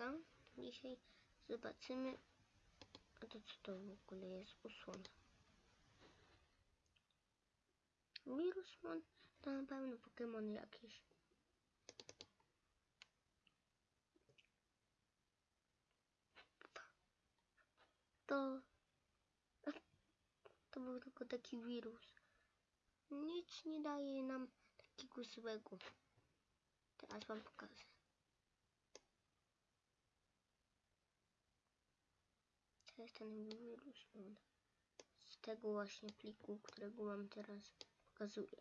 wiruska. Dzisiaj zobaczymy. A to co to w ogóle jest? Usłona. Wirusmon to na pewno Pokémon jakiś. To... To był tylko taki wirus. Nic nie daje nam takiego złego. Teraz wam pokażę. Jest on. Z tego właśnie pliku, którego wam teraz pokazuję.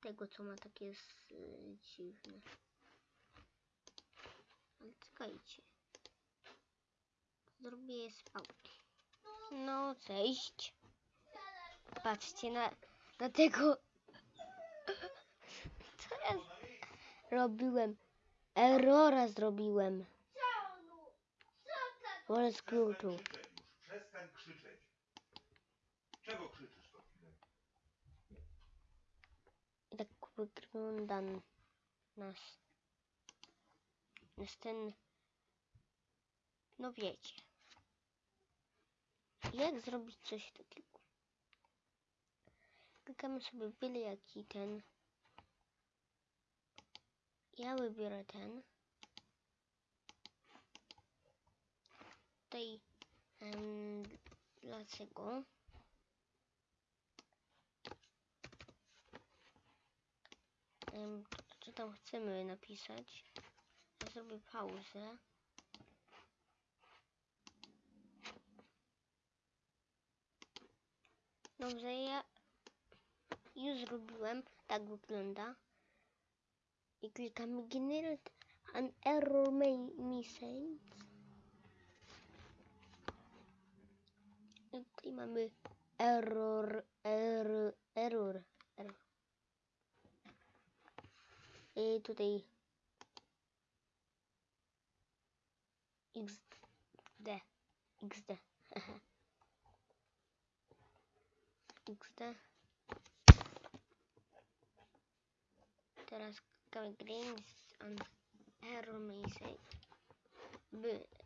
Tego, co ma takie s- dziwne. Ale czekajcie. Zrobię je z pałki. No, cześć. Patrzcie na, na tego. Co ja robiłem? Errora zrobiłem. Wolę krzyczeć już. Przestań krzyczeć. Czego krzyczysz to chwilę? I tak wygląda n- nasz. Nasz ten. No wiecie. Jak zrobić coś takiego? Klikamy sobie byle jaki ten. Ja wybiorę ten. Tutaj. em, dlaczego? Em, co tam chcemy napisać? Ja zrobię pauzę. Dobrze, ja już zrobiłem. Tak wygląda. I klikamy Generate an Error Message. Tutaj mamy error, error, error, error. I tutaj XD, XD, XD. Teraz Greens on Error Message.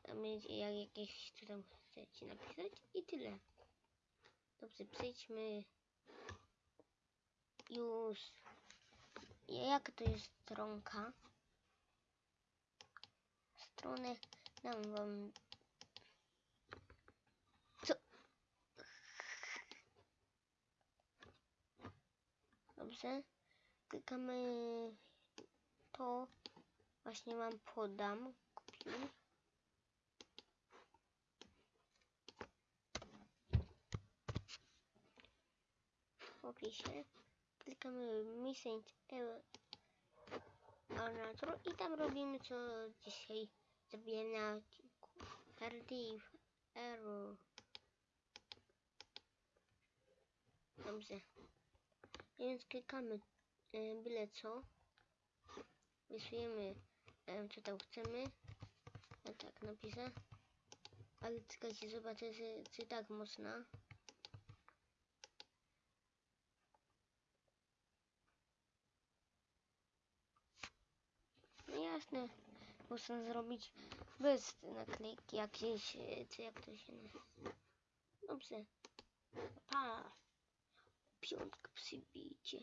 Będzie jak jakieś co tam chcecie napisać i tyle. Dobrze, przejdźmy już. Jak to jest stronka? Stronę dam wam. Dobrze. Klikamy to. Właśnie wam podam. Kopiuj. W opisie. Klikamy Missing Arnator i tam robimy co dzisiaj zrobiłem na odcinku. Error. Dobrze. Więc klikamy e, byle co. Wpisujemy e, co tam chcemy. Ja tak napiszę. Ale czekajcie, zobaczę, czy, czy tak można. No można zrobić bez naklejki jakieś, e, czy jak to się nazywa. Dobrze. Pa. Piątka przybijcie.